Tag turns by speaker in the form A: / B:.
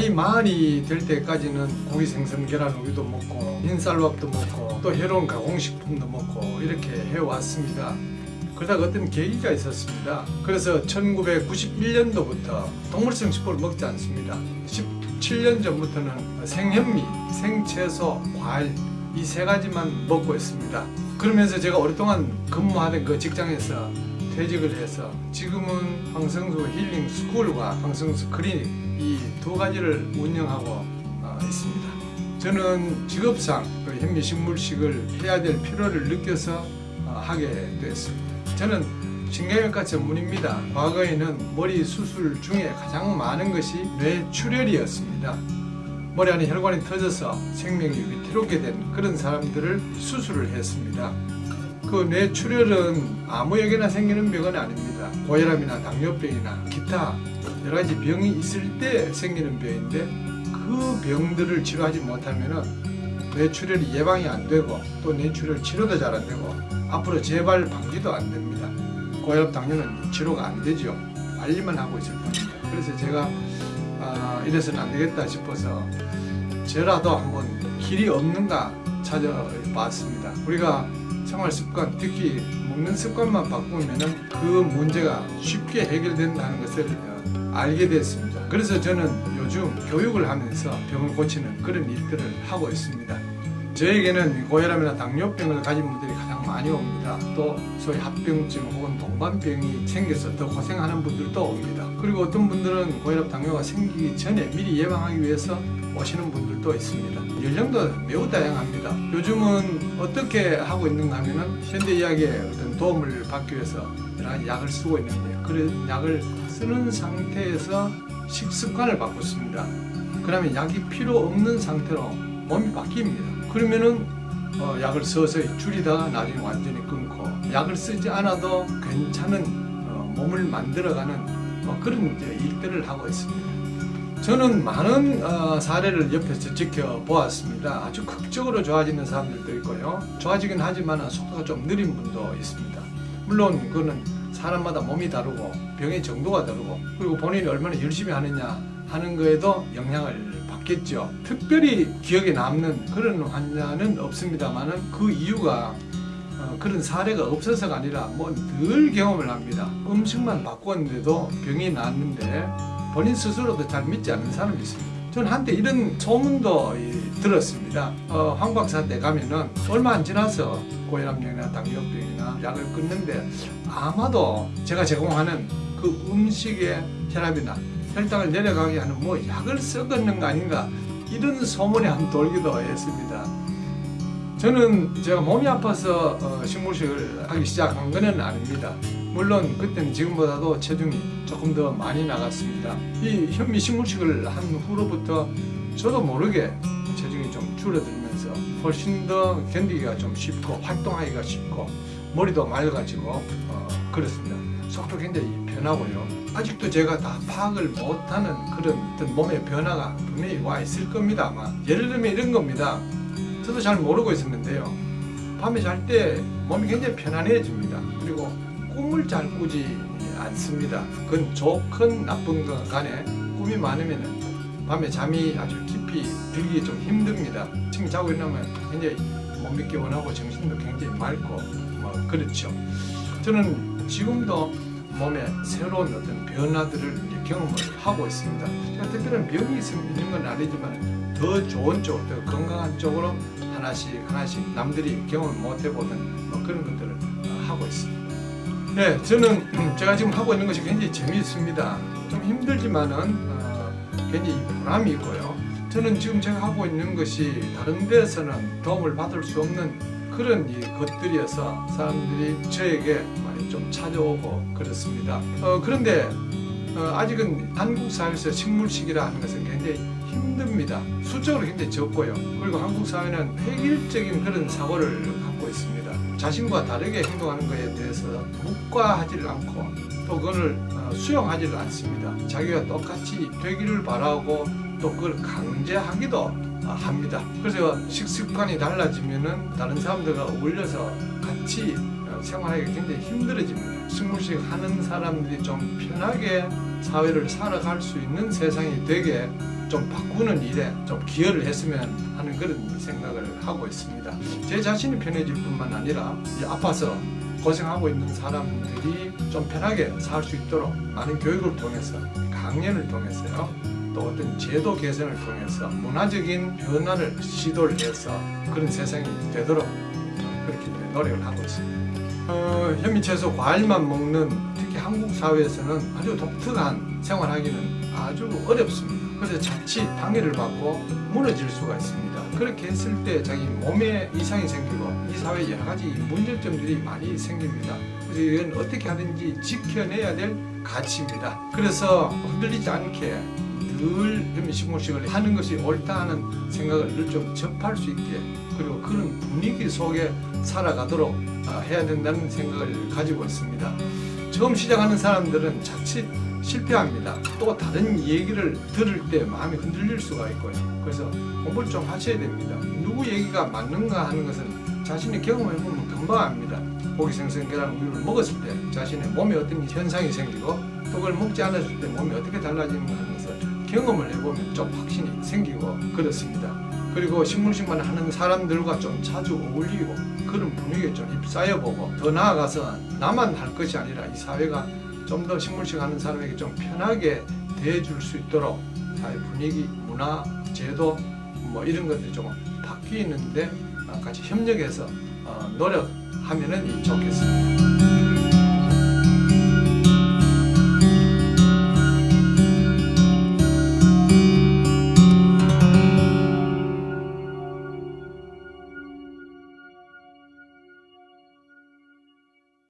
A: 나이 많이 될 때까지는 고기 생선 계란 우유도 먹고 흰쌀밥도 먹고 또 해로운 가공식품도 먹고 이렇게 해왔습니다. 그러다가 어떤 계기가 있었습니다. 그래서 1991년도부터 동물성 식품을 먹지 않습니다. 17년 전부터는 생현미, 생채소, 과일 이 세 가지만 먹고 있습니다. 그러면서 제가 오랫동안 근무하던 그 직장에서 퇴직을 해서 지금은 황성수 힐링 스쿨과 황성수 클리닉 이 두 가지를 운영하고 어, 있습니다. 저는 직업상 그 현미식물식을 해야 될 필요를 느껴서 어, 하게 됐습니다. 저는 신경외과 전문입니다. 과거에는 머리 수술 중에 가장 많은 것이 뇌출혈이었습니다. 머리 안에 혈관이 터져서 생명이 위태롭게 된 그런 사람들을 수술을 했습니다. 그 뇌출혈은 아무에게나 생기는 병은 아닙니다. 고혈압이나 당뇨병이나 기타 여러 가지 병이 있을 때 생기는 병인데 그 병들을 치료하지 못하면 뇌출혈이 예방이 안 되고 또 뇌출혈 치료도 잘 안 되고 앞으로 재발 방지도 안 됩니다. 고혈압 당뇨는 치료가 안 되죠. 관리만 하고 있을 뿐입니다. 그래서 제가 아, 이래서는 안 되겠다 싶어서 저라도 한번 길이 없는가 찾아봤습니다. 우리가 생활 습관, 특히 먹는 습관만 바꾸면 그 문제가 쉽게 해결된다는 것을 어, 알게 됐습니다. 그래서 저는 요즘 교육을 하면서 병을 고치는 그런 일들을 하고 있습니다. 저에게는 고혈압이나 당뇨병을 가진 분들이 가장 많이 옵니다. 또 소위 합병증 혹은 동반병이 생겨서 더 고생하는 분들도 옵니다. 그리고 어떤 분들은 고혈압 당뇨가 생기기 전에 미리 예방하기 위해서 오시는 분들도 있습니다. 연령도 매우 다양합니다. 요즘은 어떻게 하고 있는가 하면은 현대의학의 어떤 도움을 받기 위해서 여러 가지 약을 쓰고 있는데요. 그런 약을 쓰는 상태에서 식습관을 바꿨습니다. 그러면 약이 필요 없는 상태로 몸이 바뀝니다. 그러면은 어, 약을 서서히 줄이다가 나중에 완전히 끊고 약을 쓰지 않아도 괜찮은 어, 몸을 만들어가는 어, 그런 이제 일들을 하고 있습니다. 저는 많은 어, 사례를 옆에서 지켜보았습니다. 아주 극적으로 좋아지는 사람들도 있고요. 좋아지긴 하지만 속도가 좀 느린 분도 있습니다. 물론 그거는 사람마다 몸이 다르고 병의 정도가 다르고 그리고 본인이 얼마나 열심히 하느냐 하는 거에도 영향을 받겠죠. 특별히 기억에 남는 그런 환자는 없습니다만은 그 이유가 어, 그런 사례가 없어서가 아니라 뭐 늘 경험을 합니다. 음식만 바꿨는데도 병이 났는데 본인 스스로도 잘 믿지 않는 사람이 있습니다. 저는 한때 이런 소문도 이, 들었습니다. 어, 황 박사한테 가면은 얼마 안 지나서 고혈압병이나 당뇨병이나 약을 끊는데 아마도 제가 제공하는 그 음식의 혈압이나 혈당을 내려가게 하는 뭐 약을 썩었는 거 아닌가 이런 소문이 한 돌기도 했습니다. 저는 제가 몸이 아파서 어, 식물식을 하기 시작한 것은 아닙니다. 물론 그때는 지금보다도 체중이 조금 더 많이 나갔습니다. 이 현미 식물식을 한 후로부터 저도 모르게 체중이 좀 줄어들면서 훨씬 더 견디기가 좀 쉽고 활동하기가 쉽고 머리도 맑아지고 어, 그렇습니다. 속도 굉장히 변하고요. 아직도 제가 다 파악을 못하는 그런 어떤 몸의 변화가 분명히 와 있을 겁니다. 아마 예를 들면 이런 겁니다. 저도 잘 모르고 있었는데요. 밤에 잘 때 몸이 굉장히 편안해집니다. 그리고 꿈을 잘 꾸지 않습니다. 그건 좋건 나쁜 건 간에 꿈이 많으면 밤에 잠이 아주 깊이 들기 좀 힘듭니다. 지금 자고 일어나면 굉장히 몸이 개운하고 정신도 굉장히 맑고 뭐 그렇죠. 저는 지금도 몸에 새로운 어떤 변화들을 경험을 하고 있습니다. 특별한 병이 있는 건 아니지만 더 좋은 쪽, 더 건강한 쪽으로 하나씩 하나씩 남들이 경험을 못 해보는 뭐 그런 것들을 하고 있습니다. 네, 저는 제가 지금 하고 있는 것이 굉장히 재미있습니다. 좀 힘들지만은 어, 굉장히 보람이 있고요. 저는 지금 제가 하고 있는 것이 다른 데서는 도움을 받을 수 없는 그런 이 것들이어서 사람들이 저에게 좀 찾아오고 그렇습니다. 어, 그런데 어, 아직은 한국 사회에서 식물식이라 하는 것은 굉장히 힘듭니다. 수적으로 굉장히 적고요. 그리고 한국 사회는 획일적인 그런 사고를 갖고 있습니다. 자신과 다르게 행동하는 것에 대해서 묵과하지를 않고 또 그걸 어, 수용하지를 않습니다. 자기가 똑같이 되기를 바라고 또 그걸 강제하기도 합니다. 그래서 식습관이 달라지면은 다른 사람들과 어울려서 같이 어, 생활하기가 굉장히 힘들어집니다. 식물식 하는 사람들이 좀 편하게 사회를 살아갈 수 있는 세상이 되게 좀 바꾸는 일에 좀 기여를 했으면 하는 그런 생각을 하고 있습니다. 제 자신이 편해질 뿐만 아니라 이 아파서 고생하고 있는 사람들이 좀 편하게 살 수 있도록 많은 교육을 통해서 강연을 통해서요. 또 어떤 제도 개선을 통해서 문화적인 변화를 시도를 해서 그런 세상이 되도록 노력을 하고 있습니다. 어, 현미채소 과일만 먹는 특히 한국 사회에서는 아주 독특한 생활하기는 아주 어렵습니다. 그래서 자칫 방해를 받고 무너질 수가 있습니다. 그렇게 했을 때 자기 몸에 이상이 생기고 이 사회에 여러 가지 문제점들이 많이 생깁니다. 그래서 이건 어떻게 하든지 지켜내야 될 가치입니다. 그래서 흔들리지 않게 늘 현미식물식을 하는 것이 옳다 하는 생각을 늘좀 접할 수 있게 그리고 그런 분위기 속에 살아가도록 아, 해야 된다는 생각을 가지고 있습니다. 처음 시작하는 사람들은 자칫 실패합니다. 또 다른 얘기를 들을 때 마음이 흔들릴 수가 있고요. 그래서 공부를 좀 하셔야 됩니다. 누구 얘기가 맞는가 하는 것은 자신이 경험해 보면 금방 압니다. 고기 생선 계란 우유를 먹었을 때 자신의 몸에 어떤 현상이 생기고 또 그걸 먹지 않았을 때 몸이 어떻게 달라지는가 하는 경험을 해보면 좀 확신이 생기고 그렇습니다. 그리고 식물식만 하는 사람들과 좀 자주 어울리고 그런 분위기에 좀 휩싸여보고 더 나아가서 나만 할 것이 아니라 이 사회가 좀 더 식물식 하는 사람에게 좀 편하게 대해줄 수 있도록 사회 분위기, 문화, 제도 뭐 이런 것들이 조금 바뀌는데 어, 같이 협력해서 어, 노력하면 좋겠습니다.